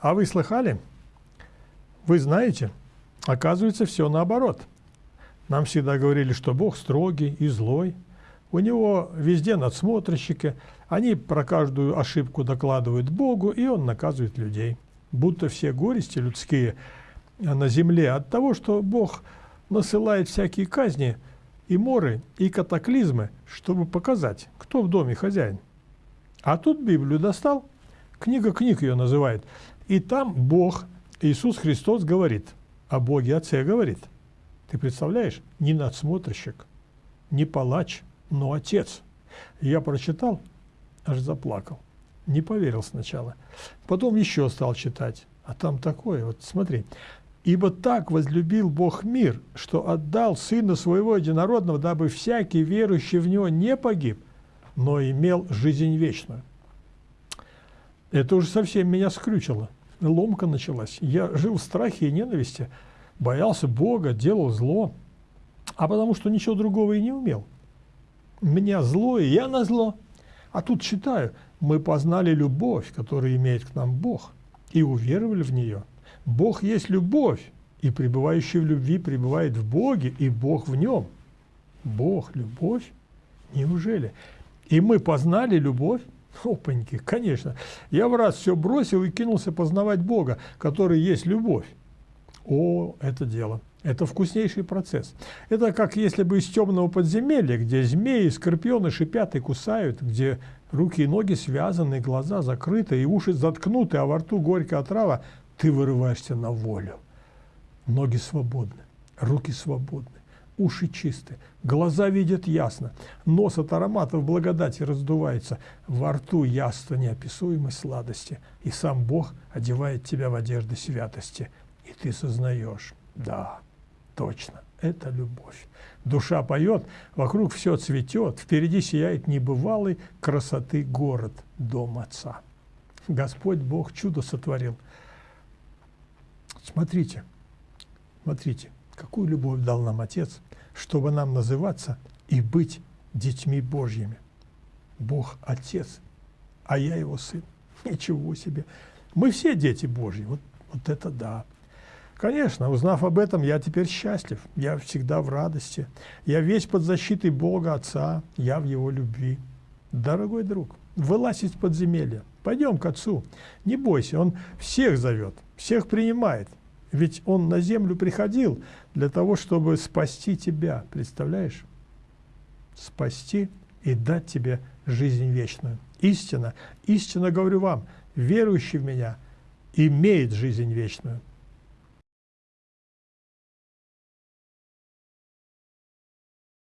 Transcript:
А вы слыхали? Вы знаете, оказывается, все наоборот. Нам всегда говорили, что Бог строгий и злой. У него везде надсмотрщики. Они про каждую ошибку докладывают Богу, и Он наказывает людей. Будто все горести людские на земле от того, что Бог насылает всякие казни и моры, и катаклизмы, чтобы показать, кто в доме хозяин. А тут Библию достал, книга книг ее называет, и там Бог, Иисус Христос говорит, о Боге Отце говорит. Ты представляешь, не надсмотрщик, не палач, но Отец. Я прочитал, аж заплакал. Не поверил сначала. Потом еще стал читать. А там такое, вот смотри. «Ибо так возлюбил Бог мир, что отдал Сына Своего Единородного, дабы всякий верующий в Него не погиб, но имел жизнь вечную». Это уже совсем меня скрючило. Ломка началась. Я жил в страхе и ненависти, боялся Бога, делал зло, а потому что ничего другого и не умел. Меня зло, и я на зло. А тут читаю, мы познали любовь, которую имеет к нам Бог, и уверовали в нее. Бог есть любовь, и пребывающий в любви пребывает в Боге, и Бог в нем. Бог – любовь? Неужели? И мы познали любовь? Опаньки, конечно. Я в раз все бросил и кинулся познавать Бога, который есть любовь. О, это дело. Это вкуснейший процесс. Это как если бы из темного подземелья, где змеи, скорпионы шипят и кусают, где руки и ноги связаны, глаза закрыты, и уши заткнуты, а во рту горькая отрава, ты вырываешься на волю. Ноги свободны, руки свободны, уши чисты, глаза видят ясно, нос от ароматов благодати раздувается, во рту яство неописуемой сладости, и сам Бог одевает тебя в одежды святости, и ты сознаешь, да, точно, это любовь. Душа поет, вокруг все цветет, впереди сияет небывалый красоты город, дом Отца. Господь Бог чудо сотворил – Смотрите, смотрите, какую любовь дал нам Отец, чтобы нам называться и быть детьми Божьими. Бог – Отец, а я Его Сын. Ничего себе. Мы все дети Божьи. Вот, вот это да. Конечно, узнав об этом, я теперь счастлив. Я всегда в радости. Я весь под защитой Бога Отца. Я в Его любви. Дорогой друг, вылазь из подземелья. Пойдем к Отцу. Не бойся, Он всех зовет, всех принимает. Ведь Он на землю приходил для того, чтобы спасти тебя. Представляешь? Спасти и дать тебе жизнь вечную. Истина, истинно говорю вам, верующий в Меня имеет жизнь вечную.